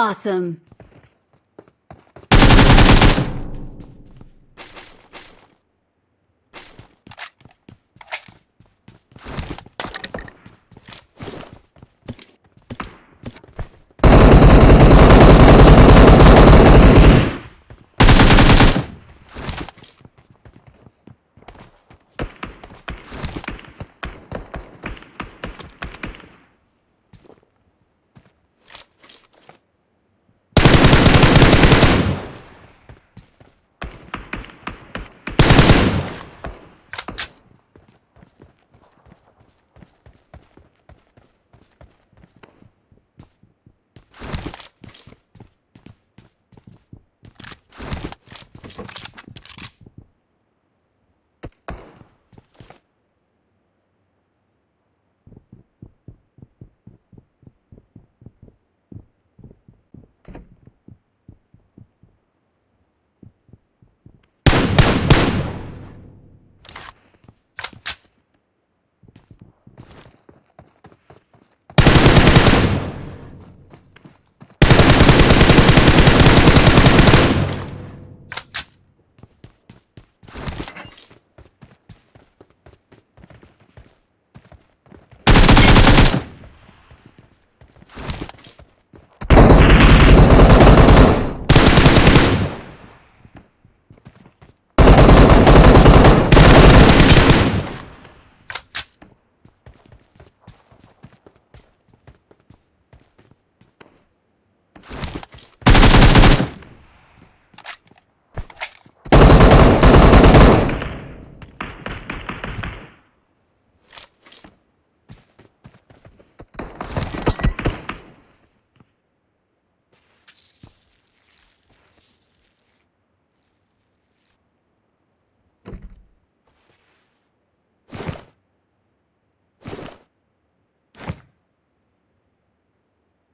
Awesome.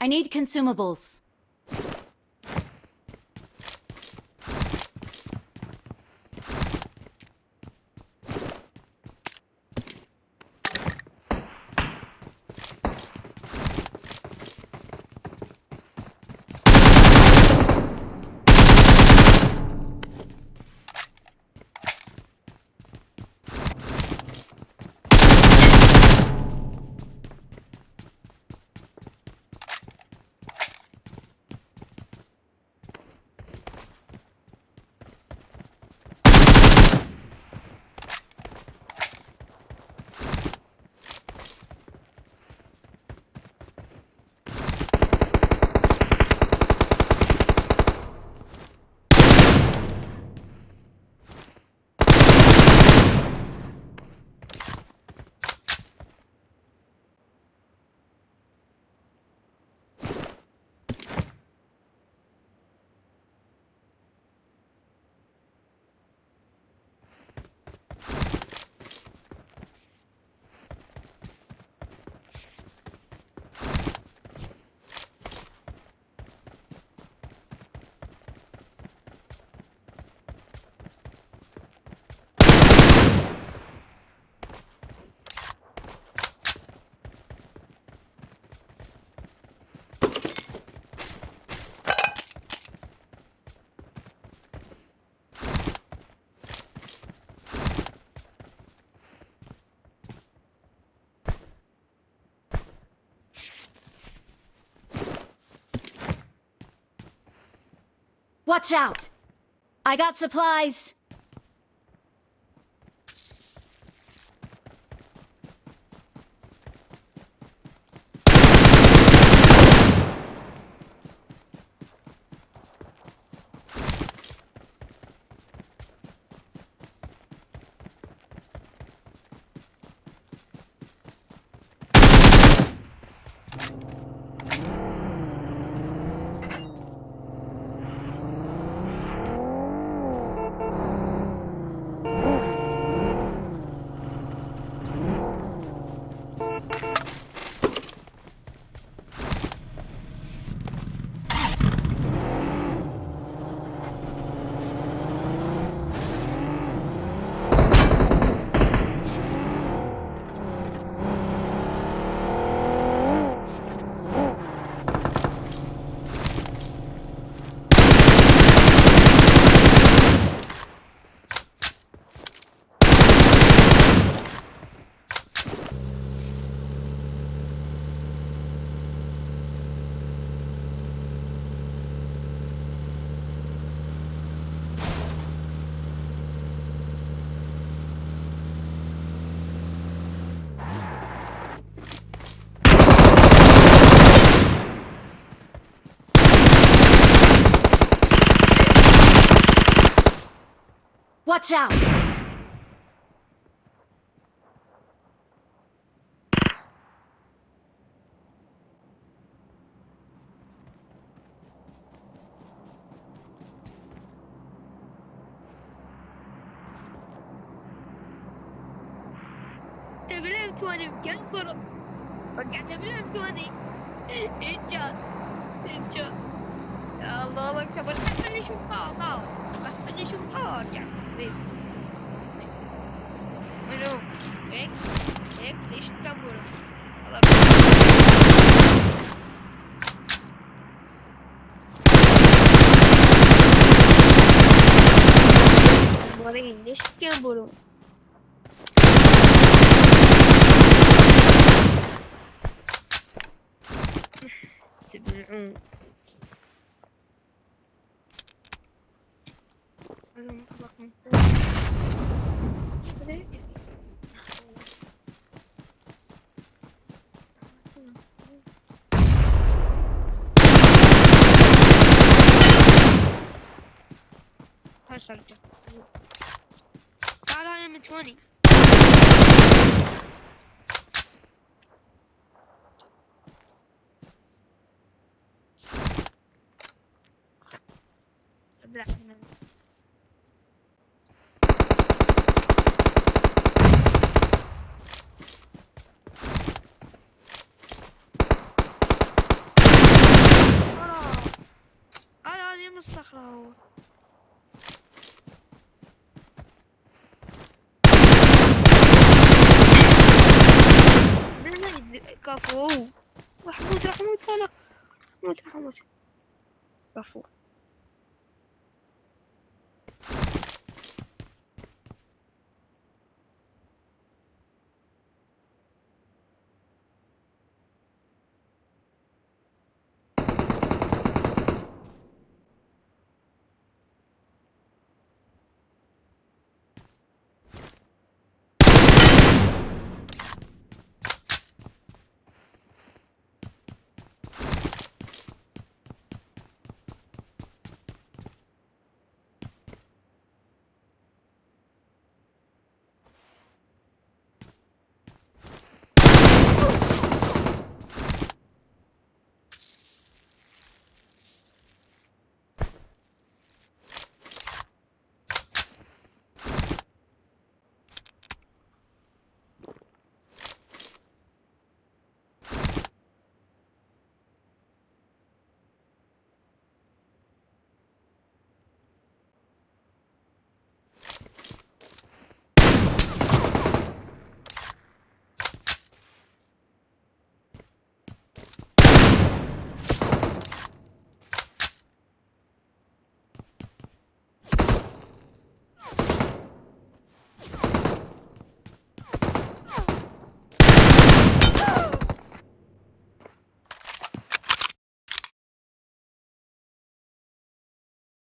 I need consumables. Watch out! I got supplies! Watch out! تبلم توني مكبر رجع تبلم توني. انجاز انجاز يا الله أكبر. خلني أشوف طاوة خلني اشوف طاوة وارجع حبيبي منو هيك هيك ليش تكبروا والله مرين ليش تكبروا تبلعون من شرجة هاي من 20 ابلع من كفو. راح أموت راح أموت أنا أموت راح أموت كفو.